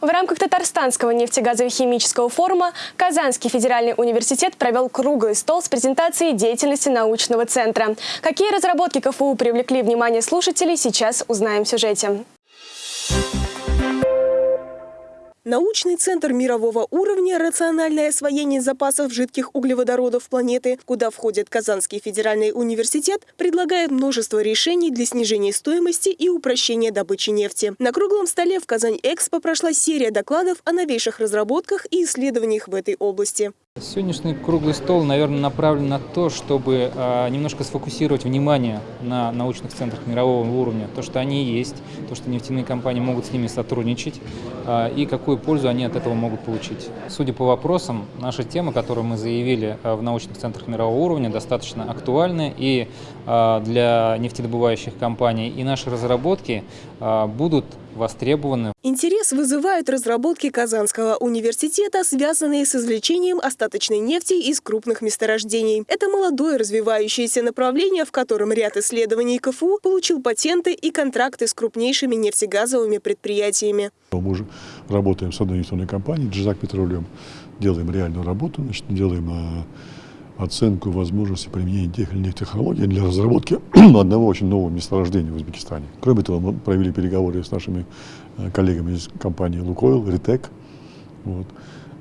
В рамках Татарстанского нефтегазово-химического форума Казанский федеральный университет провел круглый стол с презентацией деятельности научного центра. Какие разработки КФУ привлекли внимание слушателей, сейчас узнаем в сюжете. Научный центр мирового уровня «Рациональное освоение запасов жидких углеводородов планеты», куда входит Казанский федеральный университет, предлагает множество решений для снижения стоимости и упрощения добычи нефти. На круглом столе в Казань-Экспо прошла серия докладов о новейших разработках и исследованиях в этой области. Сегодняшний круглый стол, наверное, направлен на то, чтобы э, немножко сфокусировать внимание на научных центрах мирового уровня, то, что они есть, то, что нефтяные компании могут с ними сотрудничать э, и какую пользу они от этого могут получить. Судя по вопросам, наша тема, которую мы заявили в научных центрах мирового уровня, достаточно актуальна и для нефтедобывающих компаний, и наши разработки будут востребованы. Интерес вызывают разработки Казанского университета, связанные с извлечением остаточной нефти из крупных месторождений. Это молодое развивающееся направление, в котором ряд исследований КФУ получил патенты и контракты с крупнейшими нефтегазовыми предприятиями. Мы уже работаем с одной нефтяной компанией, Джизак Петролем, делаем реальную работу, значит, делаем а, оценку возможности применения тех или иных технологий для разработки одного очень нового месторождения в Узбекистане. Кроме того, мы провели переговоры с нашими э, коллегами из компании «Лукойл», «Ритек». Вот.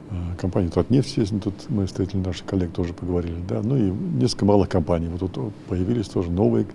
Э, компания «Татнефть», если тут мы встретили наших коллег, тоже поговорили. Да? Ну и несколько малых компаний. Вот тут появились тоже новые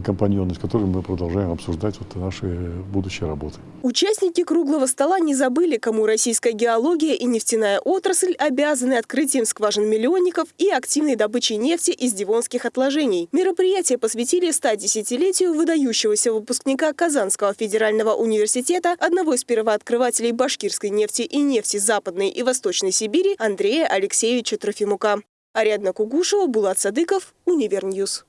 компаньоны, с которыми мы продолжаем обсуждать вот наши будущие работы. Участники круглого стола не забыли, кому российская геология и нефтяная отрасль обязаны открытием скважин миллионников и активной добычей нефти из дивонских отложений. Мероприятие посвятили 110-летию выдающегося выпускника Казанского федерального университета, одного из первооткрывателей башкирской нефти и нефти Западной и Восточной Сибири Андрея Алексеевича Трофимука. Ариадна Кугушева, Булат Садыков, Универньюз.